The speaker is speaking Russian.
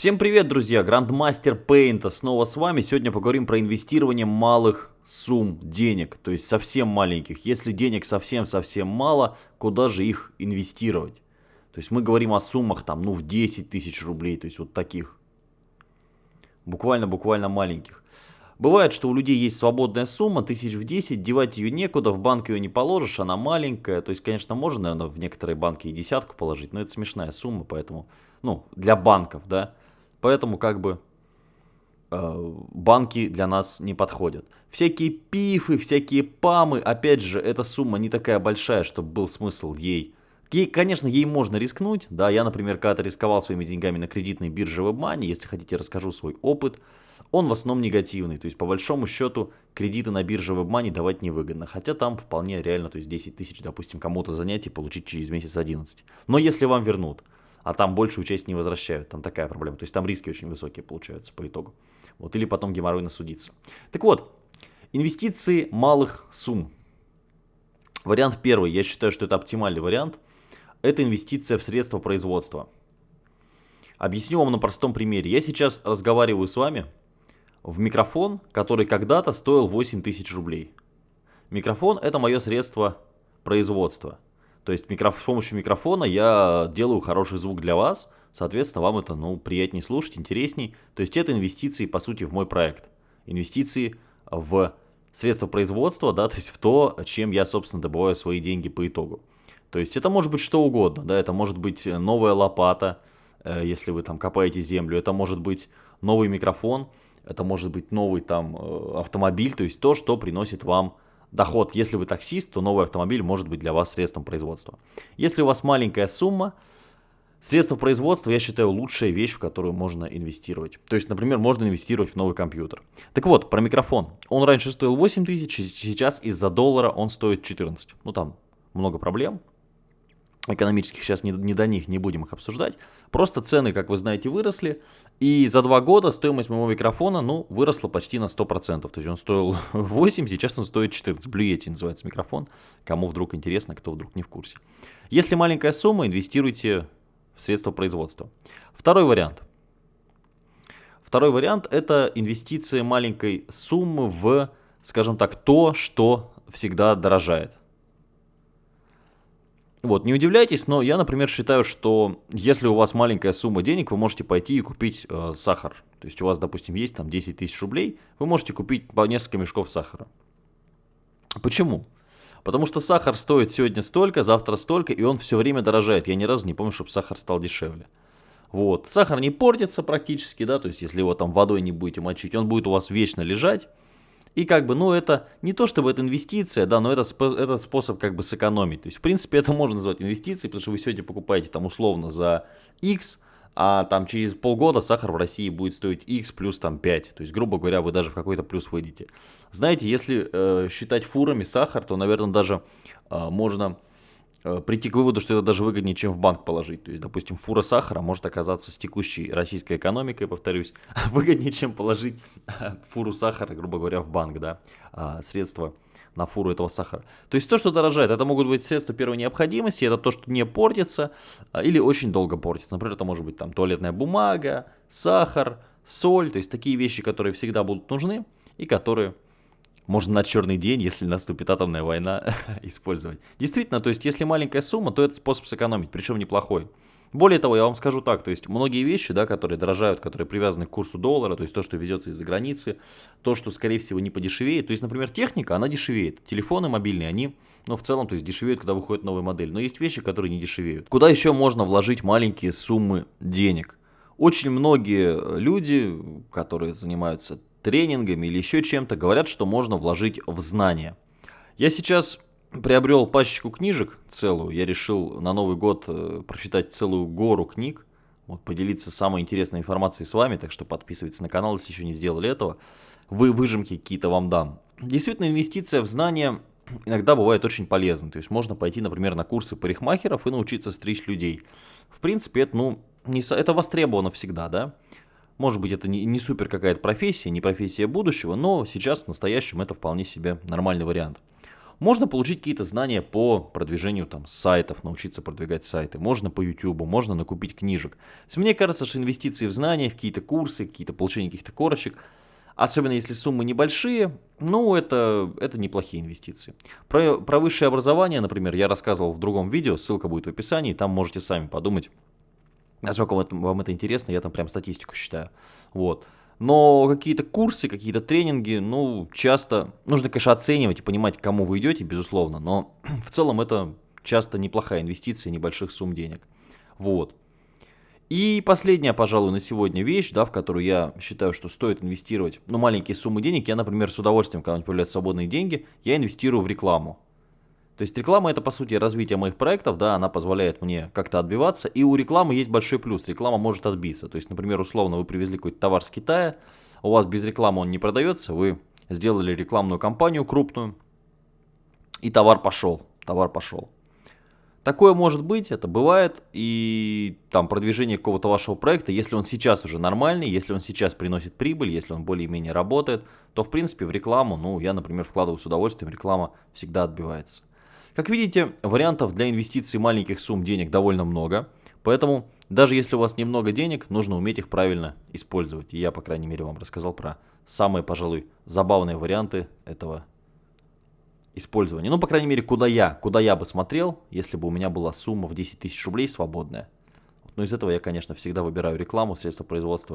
Всем привет, друзья! Грандмастер Пейнта снова с вами. Сегодня поговорим про инвестирование малых сумм денег, то есть совсем маленьких. Если денег совсем-совсем мало, куда же их инвестировать? То есть мы говорим о суммах там, ну, в 10 тысяч рублей, то есть вот таких. Буквально-буквально маленьких. Бывает, что у людей есть свободная сумма, тысяч в 10, девать ее некуда, в банк ее не положишь, она маленькая. То есть, конечно, можно, наверное, в некоторые банки и десятку положить, но это смешная сумма, поэтому, ну, для банков, да. Поэтому, как бы, э, банки для нас не подходят. Всякие пифы, всякие памы, опять же, эта сумма не такая большая, чтобы был смысл ей Ей, конечно, ей можно рискнуть. Да, я, например, когда-то рисковал своими деньгами на кредитной бирже WebMoney. Если хотите, расскажу свой опыт. Он в основном негативный. То есть, по большому счету, кредиты на бирже WebMoney давать невыгодно. Хотя там вполне реально, то есть 10 тысяч, допустим, кому-то занять и получить через месяц 11. Но если вам вернут, а там большую часть не возвращают, там такая проблема. То есть там риски очень высокие получаются по итогу. Вот, или потом геморройно судиться. Так вот, инвестиции малых сумм. Вариант первый, я считаю, что это оптимальный вариант – это инвестиция в средства производства. Объясню вам на простом примере. Я сейчас разговариваю с вами в микрофон, который когда-то стоил 8 тысяч рублей. Микрофон это мое средство производства. То есть микроф... с помощью микрофона я делаю хороший звук для вас, соответственно вам это ну, приятнее слушать, интересней. То есть это инвестиции по сути в мой проект. Инвестиции в средства производства, да, то есть в то, чем я собственно добываю свои деньги по итогу. То есть это может быть что угодно, да, это может быть новая лопата, э, если вы там копаете землю, это может быть новый микрофон, это может быть новый там э, автомобиль, то есть то, что приносит вам доход. Если вы таксист, то новый автомобиль может быть для вас средством производства. Если у вас маленькая сумма, средства производства, я считаю, лучшая вещь, в которую можно инвестировать. То есть, например, можно инвестировать в новый компьютер. Так вот, про микрофон. Он раньше стоил 8 тысяч, сейчас из-за доллара он стоит 14. Ну там много проблем экономических сейчас не, не до них, не будем их обсуждать. Просто цены, как вы знаете, выросли. И за два года стоимость моего микрофона, ну, выросла почти на 100%. То есть он стоил 8, сейчас он стоит 14. Blue Yeti называется микрофон. Кому вдруг интересно, кто вдруг не в курсе. Если маленькая сумма, инвестируйте в средства производства. Второй вариант. Второй вариант это инвестиция маленькой суммы в, скажем так, то, что всегда дорожает. Вот, не удивляйтесь, но я, например, считаю, что если у вас маленькая сумма денег, вы можете пойти и купить э, сахар. То есть у вас, допустим, есть там 10 тысяч рублей, вы можете купить по несколько мешков сахара. Почему? Потому что сахар стоит сегодня столько, завтра столько, и он все время дорожает. Я ни разу не помню, чтобы сахар стал дешевле. Вот. Сахар не портится практически, да, то есть если его там водой не будете мочить, он будет у вас вечно лежать. И как бы, ну это не то чтобы это инвестиция, да, но это, это способ как бы сэкономить. То есть в принципе это можно назвать инвестицией, потому что вы сегодня покупаете там условно за X, а там через полгода сахар в России будет стоить X плюс там 5. То есть, грубо говоря, вы даже в какой-то плюс выйдете. Знаете, если э, считать фурами сахар, то, наверное, даже э, можно прийти к выводу, что это даже выгоднее, чем в банк положить. То есть, допустим, фура сахара может оказаться с текущей российской экономикой, повторюсь, выгоднее, чем положить фуру сахара, грубо говоря, в банк, да, а, средства на фуру этого сахара. То есть то, что дорожает, это могут быть средства первой необходимости, это то, что не портится а, или очень долго портится. Например, это может быть там туалетная бумага, сахар, соль, то есть такие вещи, которые всегда будут нужны и которые можно на черный день, если наступит атомная война, использовать. Действительно, то есть если маленькая сумма, то это способ сэкономить, причем неплохой. Более того, я вам скажу так, то есть многие вещи, да, которые дорожают, которые привязаны к курсу доллара, то есть то, что везется из-за границы, то, что, скорее всего, не подешевеет. То есть, например, техника, она дешевеет. Телефоны мобильные, они, ну, в целом, то есть дешевеют, когда выходит новая модель. Но есть вещи, которые не дешевеют. Куда еще можно вложить маленькие суммы денег? Очень многие люди, которые занимаются тренингами или еще чем-то, говорят, что можно вложить в знания. Я сейчас приобрел пачечку книжек целую. Я решил на Новый год э, прочитать целую гору книг. Вот, поделиться самой интересной информацией с вами, так что подписывайтесь на канал, если еще не сделали этого. Вы выжимки какие-то вам дам. Действительно, инвестиция в знания иногда бывает очень полезной. То есть можно пойти, например, на курсы парикмахеров и научиться стричь людей. В принципе, это, ну, не, это востребовано всегда, да. Может быть, это не, не супер какая-то профессия, не профессия будущего, но сейчас в настоящем это вполне себе нормальный вариант. Можно получить какие-то знания по продвижению там сайтов, научиться продвигать сайты. Можно по YouTube, можно накупить книжек. То есть мне кажется, что инвестиции в знания, в какие-то курсы, какие-то получение каких-то корочек, особенно если суммы небольшие, ну это, это неплохие инвестиции. Про, про высшее образование, например, я рассказывал в другом видео, ссылка будет в описании, там можете сами подумать, насколько вам, вам это интересно, я там прям статистику считаю. Вот. Но какие-то курсы, какие-то тренинги, ну, часто нужно, конечно, оценивать и понимать, к кому вы идете, безусловно, но в целом это часто неплохая инвестиция небольших сумм денег. Вот. И последняя, пожалуй, на сегодня вещь, да, в которую я считаю, что стоит инвестировать, ну, маленькие суммы денег. Я, например, с удовольствием, когда у меня появляются свободные деньги, я инвестирую в рекламу. То есть реклама это по сути развитие моих проектов, да, она позволяет мне как-то отбиваться. И у рекламы есть большой плюс, реклама может отбиться. То есть, например, условно вы привезли какой-то товар с Китая, у вас без рекламы он не продается, вы сделали рекламную кампанию крупную, и товар пошел, товар пошел. Такое может быть, это бывает, и там продвижение какого-то вашего проекта, если он сейчас уже нормальный, если он сейчас приносит прибыль, если он более-менее работает, то в принципе в рекламу, ну я, например, вкладываю с удовольствием, реклама всегда отбивается. Как видите, вариантов для инвестиций маленьких сумм денег довольно много. Поэтому, даже если у вас немного денег, нужно уметь их правильно использовать. И я, по крайней мере, вам рассказал про самые, пожалуй, забавные варианты этого использования. Ну, по крайней мере, куда я, куда я бы смотрел, если бы у меня была сумма в 10 тысяч рублей свободная. Но из этого я, конечно, всегда выбираю рекламу, средства производства